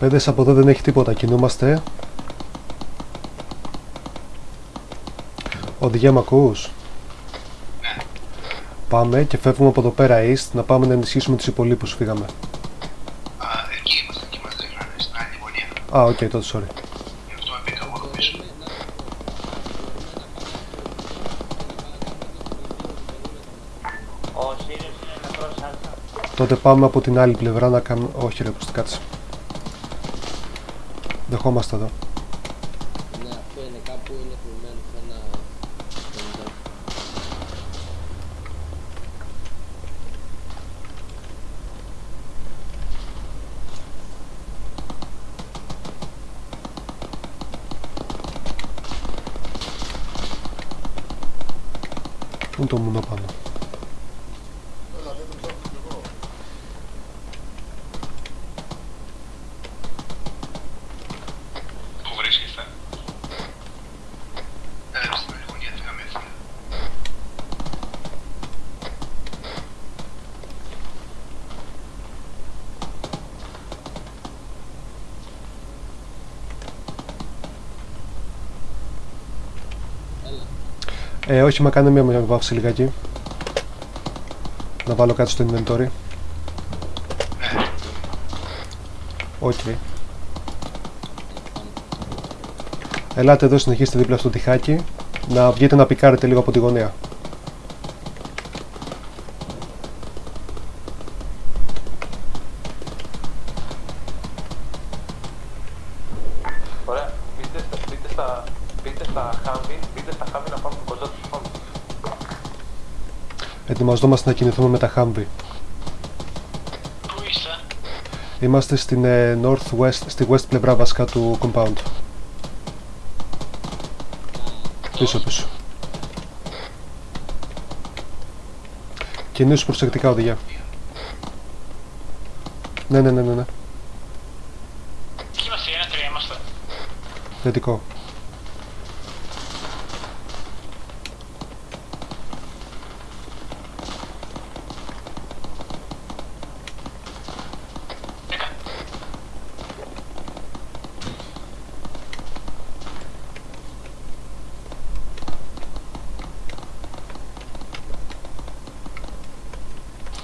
Παιδες από εδώ δεν έχει τίποτα, κινούμαστε. Οδηγία μ' ακούς; Ναι. Πάμε και φεύγουμε από εδώ πέρα east να πάμε να ενισχύσουμε τους υπόλοιπους φύγαμε. Α, εκεί είμαστε, εκεί είμαστε, είχαμε στην άλλη γωνία. Α, οκ, τότε sorry. Γι' αυτό μπήκα εγώ εδώ πίσω. Ο Σύριος είναι νεκρός άλφα. Τότε πάμε από την άλλη πλευρά να κάνουμε... Όχι ρε, πως κάτσε. Δεχόμαστε εδώ. Ναι, αυτό είναι κάπου είναι κρυμμένο σε ένα... κονδέ. Πού είναι το μουνό πάνω; Πού βρίσκεστε? Ε, στην άλλη γωνία δεν είχαμε έρθει. Έλα. Ε, όχι, μα κάνε μια μια βάφηση λιγάκι. Να βάλω κάτι στο inventory. Ναι, Οκ. Ελάτε εδώ, συνεχίστε δίπλα στο τοιχάκι. Να βγείτε να πικάρετε λίγο από τη γωνία. Ωραία. Μπείτε στα, μπείτε στα, μπείτε στα Humvee, μπείτε στα Humvee να πάμε κοντά στους φόντους. Ετοιμαζόμαστε να κινηθούμε με τα Humvee. πού είστε; Είμαστε στην ε, northwest, στη west πλευρά βασικά του compound. Πίσω πίσω. Κινήσου προσεκτικά οδηγιά. Ναι, ναι, ναι, ναι, ναι. Εκεί είμαστε, ένα τρία είμαστε; Θετικό.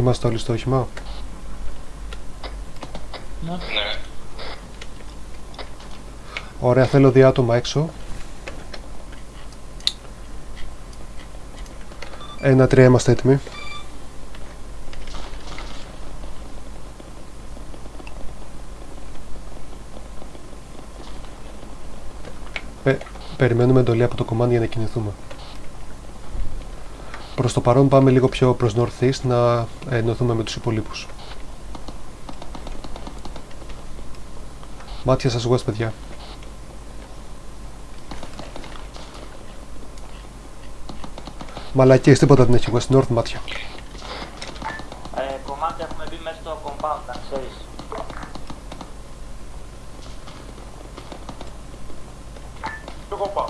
Είμαστε όλοι στο όχημα; Ναι. Ωραία, θέλω δύο άτομα έξω. Ένα, τρία, είμαστε έτοιμοι. Πε- περιμένουμε εντολή από το κομμάτι για να κινηθούμε. Προς το παρόν πάμε λίγο πιο προς northeast να ενωθούμε με τους υπολείπους. Μάτια σας west, παιδιά. Μαλακίες, τίποτα δεν έχει west, north μάτια. Ε, κομμάτια έχουμε μπει μέσα στο compound, να ξέρεις. Κι εγώ πάω.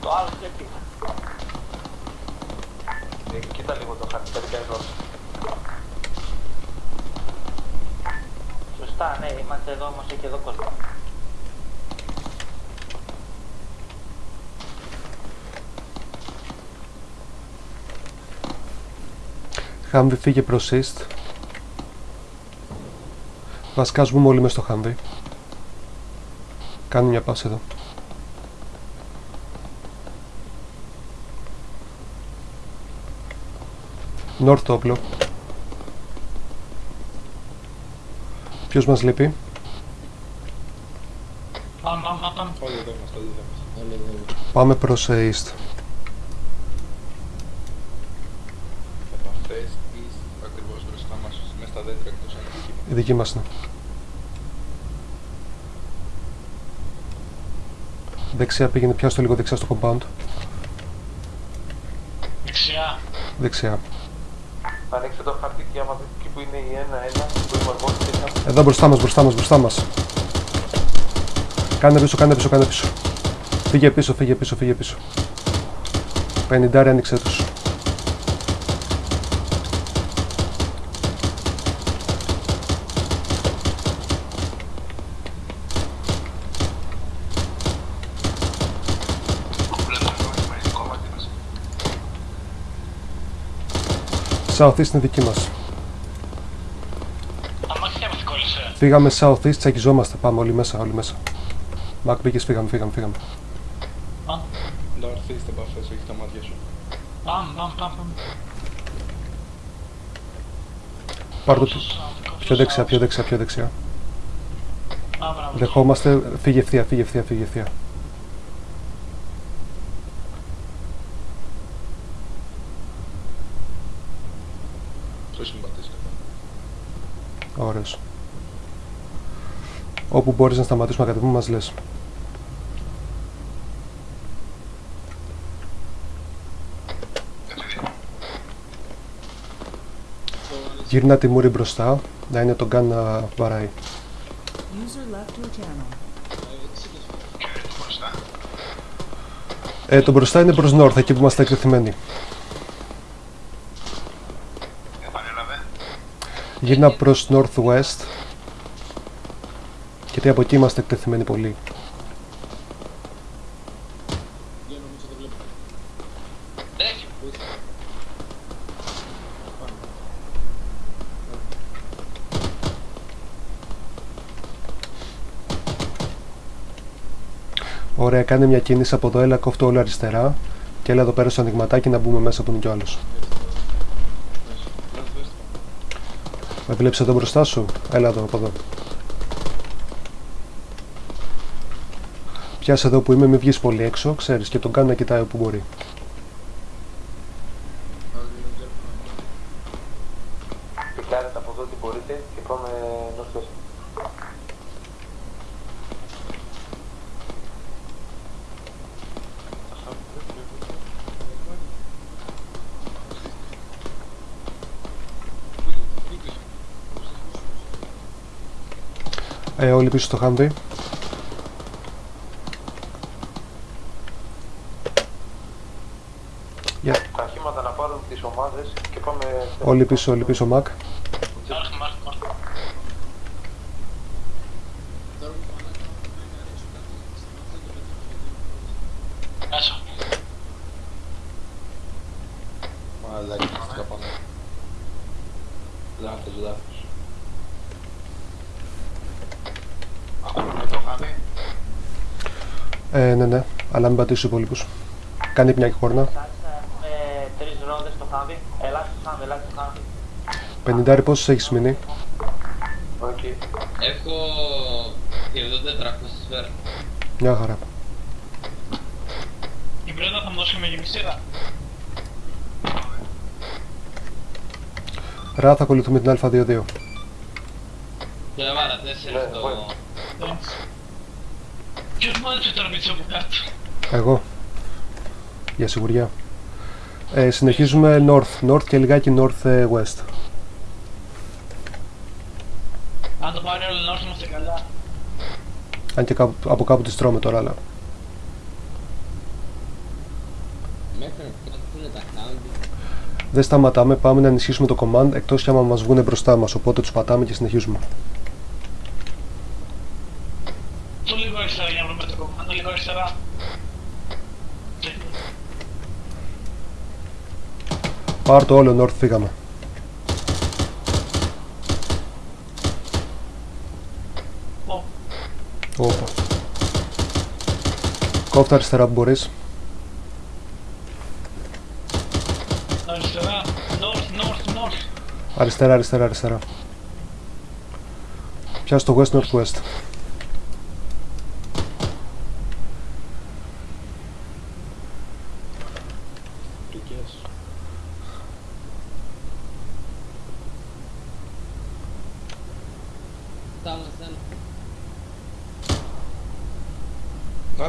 Το άλλο σκέφτη. Ε, κοίτα λίγο το χάρτη, τελικά εδώ. Σωστά, ναι, είμαστε εδώ, όμως έχει εδώ κόσμο. Χάμβι φύγε προς east. Βασικά σβούμε όλοι μες στο Χάμβι. Κάνω μια πάση εδώ. North το όπλο. Ποιος μας λείπει; Πάμε, πάμε, πάμε. Όλοι εδώ είμαστε, όλοι εδώ είμαστε. Όλοι εδώ είμαστε. Πάμε προς ε, east. Επαφές east, ακριβώς μπροστά μας, μέσα στα δέντρα εκτός αν είναι εκεί. Η δική μας είναι. Δεξιά πήγαινε, πιάστο λίγο δεξιά στο compound. Δεξιά. Δεξιά. Ανοίξτε το χάρτη και άμα δείτε εκεί που είναι η 1-1, που είμαι εγώ και ένα Εδώ μπροστά μας, μπροστά μας, μπροστά μας. Κάνε πίσω, κάνε πίσω, κάνε πίσω. Φύγε πίσω, φύγε πίσω, φύγε πίσω. 50 άνοιξε τους. Southeast είναι δική μας. Αμάξια μας κόλλησε. Φύγαμε τσακιζόμαστε. Πάμε όλοι μέσα, όλοι μέσα. Μακ μπήκες, φύγαμε, φύγαμε, φύγαμε. Ντάρθ, είστε μπαφές, όχι τα μάτια σου. Πάμε, πάμε, πάμε. πάμε. Πάρ' το πιο δεξιά, πιο δεξιά, πιο δεξιά. Α, μπράβο. Δεχόμαστε, φύγε ευθεία, φύγε ευθεία, φύγε ευθεία. Το συμπατήσετε. Ωραίος. Όπου μπορείς να σταματήσουμε να κατεβούμε μας λες. Γύρνα τη μούρη μπροστά, να είναι τον καν να βαράει. User left your channel. Ποιο είναι το μπροστά. Ε, το μπροστά είναι προς north, εκεί που είμαστε εκτεθειμένοι. Επανέλαβε. Γύρνα προς northwest. Γιατί από εκεί είμαστε εκτεθειμένοι πολύ. Για νομίζω το βλέπω. Έχει. Ωραία, κάνε μια κίνηση από εδώ, έλα κόφτω όλο αριστερά. Και έλα εδώ πέρα στο ανοιγματάκι να μπούμε μέσα που είναι κι ο άλλος. Ντάρθ, δες το. Με βλέπεις εδώ μπροστά σου, έλα εδώ από εδώ. Πιάσε εδώ που είμαι, μην βγεις πολύ έξω, ξέρεις, και τον κάνω να κοιτάει όπου μπορεί. Πικάρετε από εδώ τι μπορείτε και πάμε νόστος. Ε, όλοι πίσω στο Humvee. Γεια. Τα χήματα να πάρουν τις ομάδες και πάμε... Όλοι πίσω, όλοι πίσω, Μακ. Άρχι, μάρκ, μάρκ. Τώρα που πάνε να κάνουμε να ρίξω κάτι σταματάει το πετύχει. Μέσα. Μαλάκι, τι πάνω. Λάθος, λάθος. Ακούμε το χάδι. Ε, ναι, ναι, αλλά μην πατήσει τους υπόλοιπους. Κάνει μια χόρνα. Σας έχουμε τρεις ρόδες στο χάμι. Ελάτε στο χάμι, ελάτε στο χάμι. 50 πόσους έχεις μείνει; Οκ. Έχω 7400 σφαίρα. Μια χαρά. Η Μπρέντα θα μου δώσει με γεμισίδα. Ρα, θα ακολουθούμε την Α22. Και βάρα 4 Ναι, στο... ναι. Ποιος μάζεψε τώρα πίσω από κάτω; Εγώ. Για σιγουριά. Ε, συνεχίζουμε north, north και λιγάκι north ε, west. Αν το πάρει όλο να έρθει είμαστε καλά. Αν και κάπου- από κάπου τις τρώμε τώρα, αλλά Μέχρι να φτιάξουν τα χάμbi. δεν σταματάμε. Πάμε να ενισχύσουμε το command εκτός κι άμα μας βγουν μπροστά μας. Οπότε τους πατάμε και συνεχίζουμε. Το λίγο αριστερά για να βρούμε το κόμμα. Το λίγο αριστερά. Πάρ το όλο north, φύγαμε. Ω, Όπα. Κόφτα αριστερά που μπορείς. Αριστερά. North, north, north. Αριστερά, αριστερά, αριστερά. Πιάσ' το west, northwest. Τουκιές. Φτάνουμε ένα.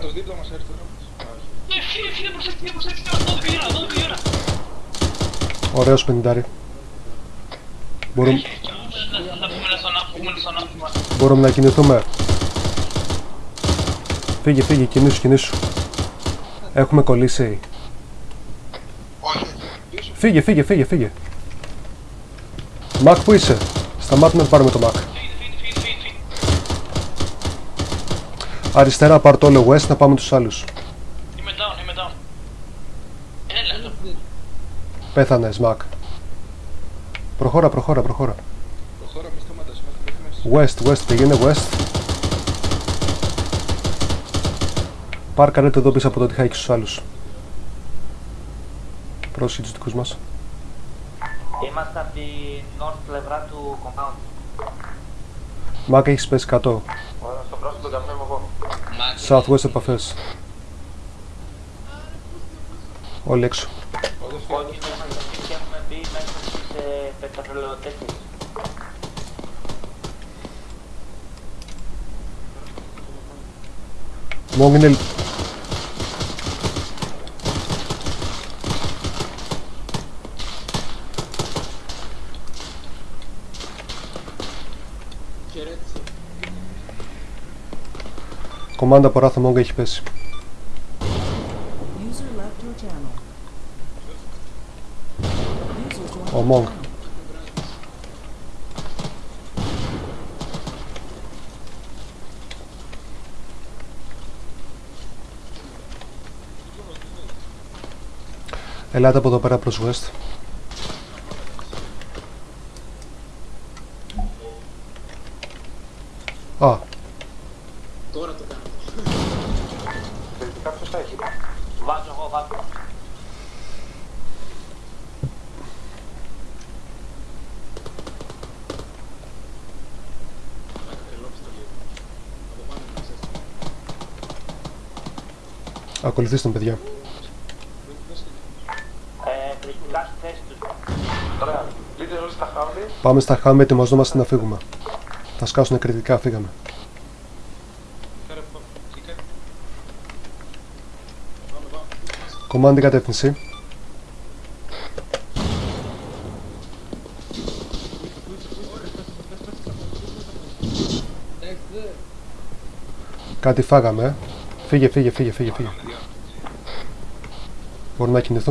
Νάτος, δίπλα μας αριστερά μας. Α, όχι. Ναι, φύγε, φύγε προς εκεί, προς εκεί. 12 η ώρα, 12 η ώρα. Ωραίος πενιντάρι. Μπορούμε, Να- Να πούμε στον άφημα, πούμε στον άφημα. μπορούμε να κινηθούμε. Φύγε, φύγε, κινήσου, κινήσου. Έχουμε κολλήσει. Όχι. Φύγε, φύγε, φύγε, φύγε. Μακ, που είσαι; Σταμάτουμε να πάρουμε το Μακ. Αριστερά πάρ' το όλο west να πάμε τους άλλους. Είμαι down, είμαι down. Έλα, Πέθανε, Μακ. Προχώρα, προχώρα, προχώρα. Προχώρα, μη σταματάς, West, west, πήγαινε west. Πάρ' Πάρκαρετε εδώ πίσω από το τυχάκι στους άλλους. Πρόσεχε τους δικούς μας. Είμαστε από την north πλευρά του compound. Μάκα έχεις πέσει 100. Στον πρόσωπο τον καφέ μου εγώ. Southwest επαφές. Όλοι έξω. Όλοι και έχουμε μπει μέσα στις ε, πετρολαιοτέχνες. Μόγνελ Κομμάντα από Ράθο Μόγκ έχει πέσει. User left your channel. User joined Ο your Μόγκ. channel. Ελάτε από εδώ πέρα προς West. Α, Τώρα το κάνω. Θεωρητικά ποιος θα έχει. Βάζω εγώ, βάζω. Μάκα, τρελώθηκα λίγο. Από πάνω να ξέρεις. ακολουθήστε τον παιδιά. Πού- πώς είναι. Ε, κριτικά στη θέση τους. Ωραία, μπείτε όλοι στα χάμπη. Πάμε στα χάμε, ετοιμαζόμαστε να φύγουμε. Θα σκάσουν κριτικά, φύγαμε. Κάρε, πάμε. Τι κάνει. Πάμε, πάμε. Κομμάντι κατεύθυνση. Κάτι φάγαμε. ε. Φύγε, φύγε, φύγε, φύγε, φύγε. Μπορούμε να κινηθούμε.